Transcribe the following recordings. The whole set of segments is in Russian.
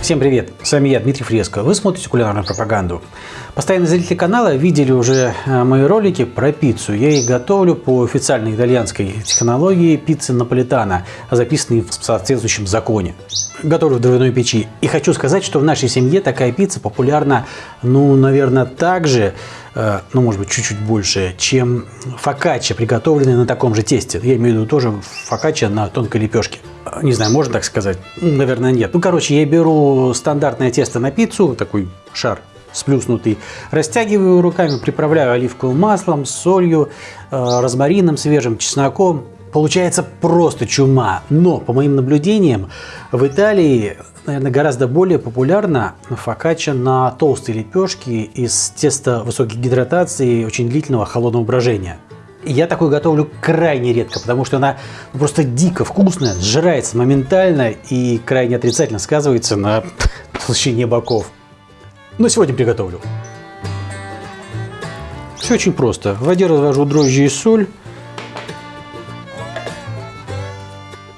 Всем привет! С вами я, Дмитрий Фреско. Вы смотрите кулинарную пропаганду. Постоянные зрители канала видели уже э, мои ролики про пиццу. Я их готовлю по официальной итальянской технологии пиццы наполитана, записанной в соответствующем законе. Готовлю в дровяной печи. И хочу сказать, что в нашей семье такая пицца популярна, ну, наверное, так же, э, ну, может быть, чуть-чуть больше, чем фокачча, приготовленная на таком же тесте. Я имею в виду тоже фокачча на тонкой лепешке не знаю, можно так сказать? Наверное, нет. Ну, короче, я беру стандартное тесто на пиццу, такой шар сплюснутый, растягиваю руками, приправляю оливковым маслом, солью, э, розмарином свежим, чесноком. Получается просто чума. Но, по моим наблюдениям, в Италии, наверное, гораздо более популярна фокачча на толстой лепешке из теста высокой гидратации и очень длительного холодного брожения. Я такую готовлю крайне редко, потому что она просто дико вкусная, сжирается моментально и крайне отрицательно сказывается на толщине боков. Но сегодня приготовлю. Все очень просто. В воде развожу дрожжи и соль.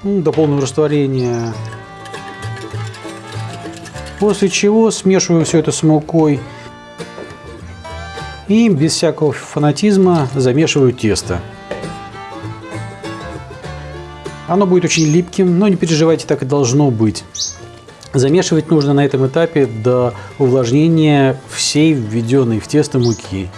До полного растворения. После чего смешиваю все это с мукой и без всякого фанатизма замешиваю тесто. Оно будет очень липким, но не переживайте, так и должно быть. Замешивать нужно на этом этапе до увлажнения всей введенной в тесто муки.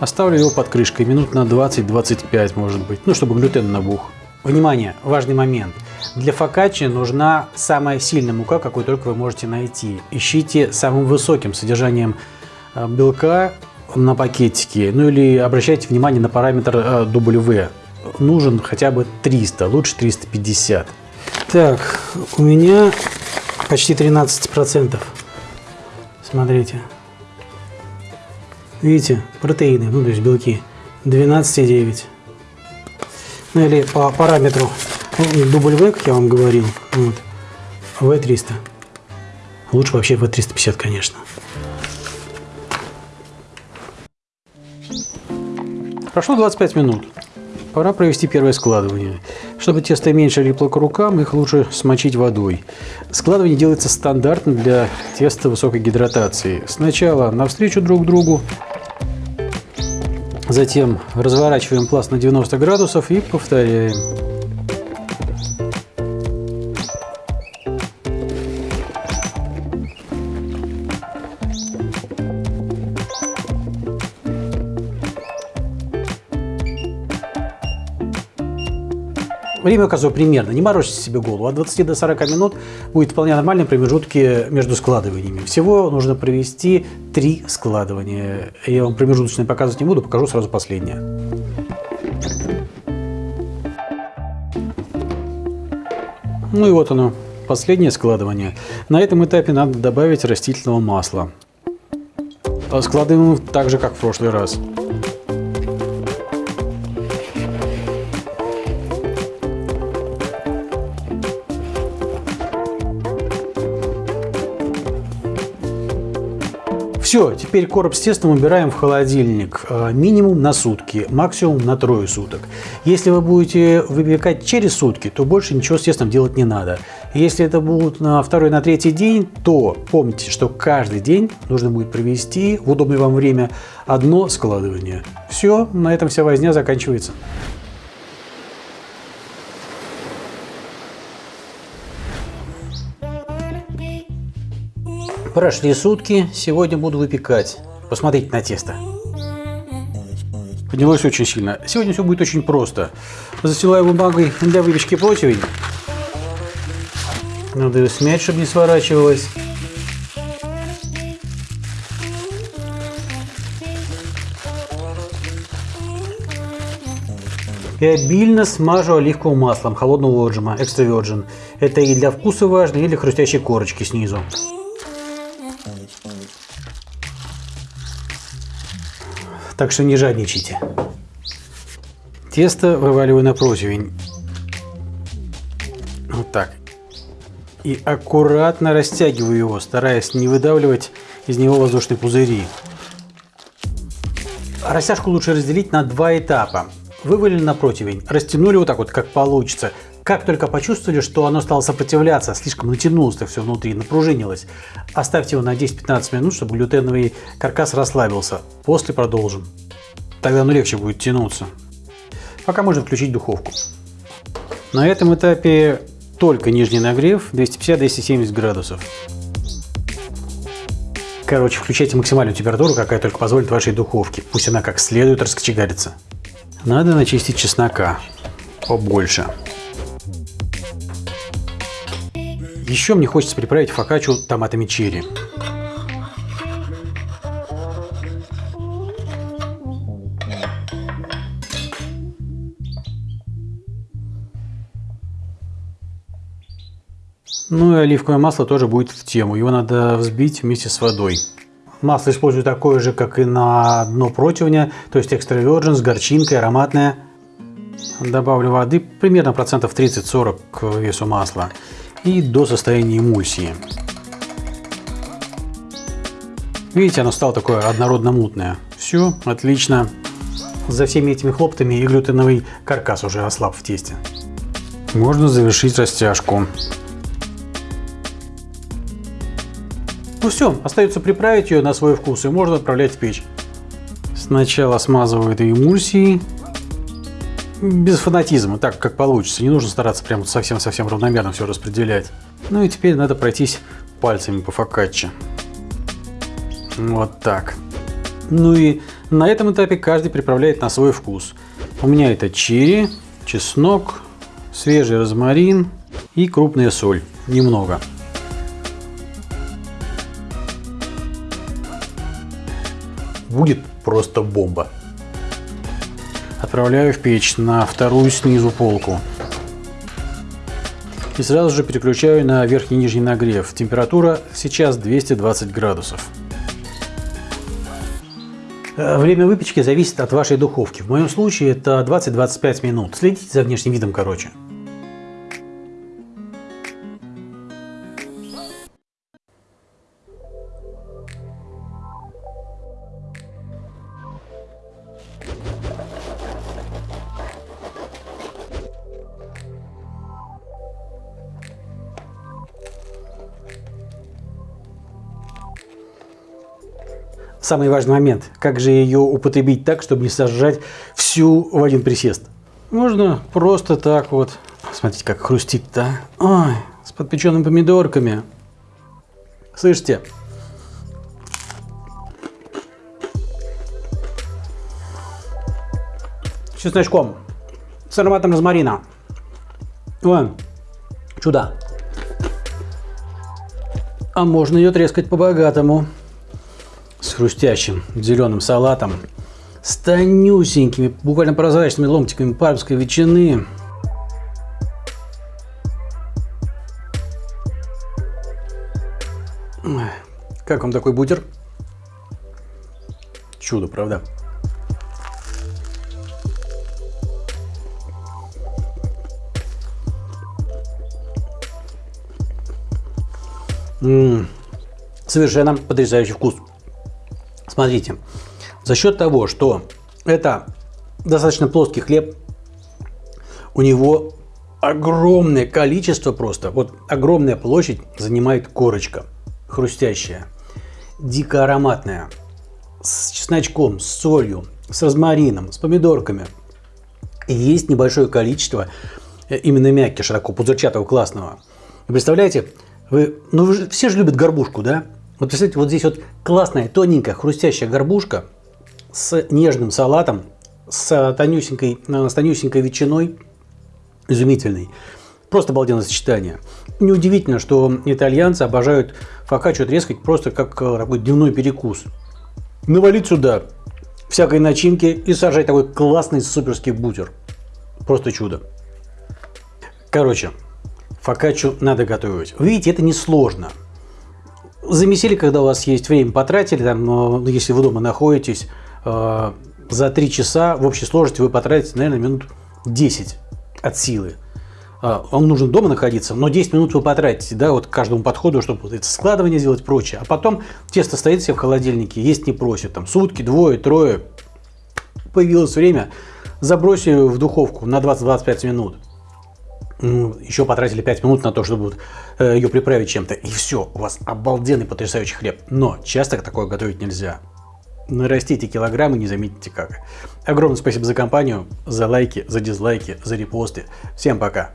Оставлю его под крышкой минут на 20-25 может быть, ну чтобы глютен набух. Внимание, важный момент. Для фокаччи нужна самая сильная мука, какую только вы можете найти. Ищите самым высоким содержанием э, белка на пакетике, ну или обращайте внимание на параметр э, W. Нужен хотя бы 300, лучше 350. Так, у меня почти 13 процентов. Смотрите. Видите, протеины, ну то есть белки. 12,9. Ну или по параметру W, как я вам говорил, вот, V300. Лучше вообще V350, конечно. Прошло 25 минут. Пора провести первое складывание. Чтобы тесто меньше липло к рукам, их лучше смочить водой. Складывание делается стандартно для теста высокой гидратации. Сначала навстречу друг другу, затем разворачиваем пласт на 90 градусов и повторяем. Время указываю примерно, не морочите себе голову. От 20 до 40 минут будет вполне нормальные промежутки между складываниями. Всего нужно провести три складывания. Я вам промежуточные показывать не буду, покажу сразу последнее. Ну и вот оно, последнее складывание. На этом этапе надо добавить растительного масла. Складываем так же, как в прошлый раз. Все, теперь короб с тестом убираем в холодильник. Э, минимум на сутки, максимум на трое суток. Если вы будете выпекать через сутки, то больше ничего с тестом делать не надо. Если это будет на второй, на третий день, то помните, что каждый день нужно будет провести в удобное вам время одно складывание. Все, на этом вся возня заканчивается. Прошли сутки, сегодня буду выпекать. Посмотрите на тесто. Поднялось очень сильно. Сегодня все будет очень просто. Застилаю бумагой для выпечки противень. Надо ее смять, чтобы не сворачивалось. И обильно смажу оливковым маслом холодного отжима, экстра virgin. Это и для вкуса важно, и для хрустящей корочки снизу. Так что не жадничайте. Тесто вываливаю на противень. Вот так. И аккуратно растягиваю его, стараясь не выдавливать из него воздушные пузыри. Растяжку лучше разделить на два этапа. Вывалили на противень, растянули вот так вот, как получится. Как только почувствовали, что оно стало сопротивляться, слишком натянулось так все внутри, напружинилось, оставьте его на 10-15 минут, чтобы глютеновый каркас расслабился. После продолжим. Тогда оно легче будет тянуться. Пока можно включить духовку. На этом этапе только нижний нагрев 250-270 градусов. Короче, включайте максимальную температуру, какая только позволит вашей духовке. Пусть она как следует раскочегарится. Надо начистить чеснока побольше. Еще мне хочется приправить фокаччу томатами черри. Ну и оливковое масло тоже будет в тему. Его надо взбить вместе с водой. Масло использую такое же, как и на дно противня, то есть extra virgin с горчинкой, ароматное. Добавлю воды примерно процентов 30-40 к весу масла и до состояния эмульсии. Видите, оно стало такое однородно-мутное. Все, отлично. За всеми этими хлоптами и глютеновый каркас уже ослаб в тесте. Можно завершить растяжку. Ну все, остается приправить ее на свой вкус и можно отправлять в печь. Сначала смазываю этой эмульсией. Без фанатизма, так как получится. Не нужно стараться прям совсем-совсем равномерно все распределять. Ну и теперь надо пройтись пальцами по фокачче. Вот так. Ну и на этом этапе каждый приправляет на свой вкус. У меня это черри, чеснок, свежий розмарин и крупная соль. Немного. будет просто бомба. Отправляю в печь на вторую снизу полку. И сразу же переключаю на верхний и нижний нагрев. Температура сейчас 220 градусов. Э, время выпечки зависит от вашей духовки. В моем случае это 20-25 минут. Следите за внешним видом короче. Самый важный момент. Как же ее употребить так, чтобы не сожрать всю в один присест? Можно просто так вот. Смотрите, как хрустит-то. Ой, с подпеченными помидорками. Слышите? С чесночком. С ароматом розмарина. Ой, чудо. А можно ее трескать по-богатому хрустящим зеленым салатом, с тонюсенькими, буквально прозрачными ломтиками пармской ветчины. Как вам такой бутер? Чудо, правда? -м -м, совершенно потрясающий вкус. Смотрите, за счет того, что это достаточно плоский хлеб, у него огромное количество просто, вот огромная площадь занимает корочка, хрустящая, дико ароматная, с чесночком, с солью, с розмарином, с помидорками. И есть небольшое количество э, именно мягких, такого пузырчатого, классного. Представляете, вы, ну вы же, все же любят горбушку, да? Вот представляете, вот здесь вот классная, тоненькая, хрустящая горбушка с нежным салатом, с тонюсенькой, э, с тонюсенькой ветчиной, изумительный. Просто обалденное сочетание. Неудивительно, что итальянцы обожают фокаччо трескать просто как э, такой дневной перекус. Навалить сюда всякой начинки и сажать такой классный суперский бутер. Просто чудо. Короче, фокаччо надо готовить. Видите, это несложно замесили, когда у вас есть время, потратили, там, если вы дома находитесь, э, за 3 часа в общей сложности вы потратите, наверное, минут 10 от силы. Э, вам нужно дома находиться, но 10 минут вы потратите, да, вот к каждому подходу, чтобы вот это складывание сделать прочее. А потом тесто стоит себе в холодильнике, есть не просит, там сутки, двое, трое. Появилось время, забросили в духовку на 20-25 минут. Еще потратили 5 минут на то, чтобы э, ее приправить чем-то. И все, у вас обалденный потрясающий хлеб. Но часто такое готовить нельзя. Нарастите килограммы, не заметите как. Огромное спасибо за компанию, за лайки, за дизлайки, за репосты. Всем пока.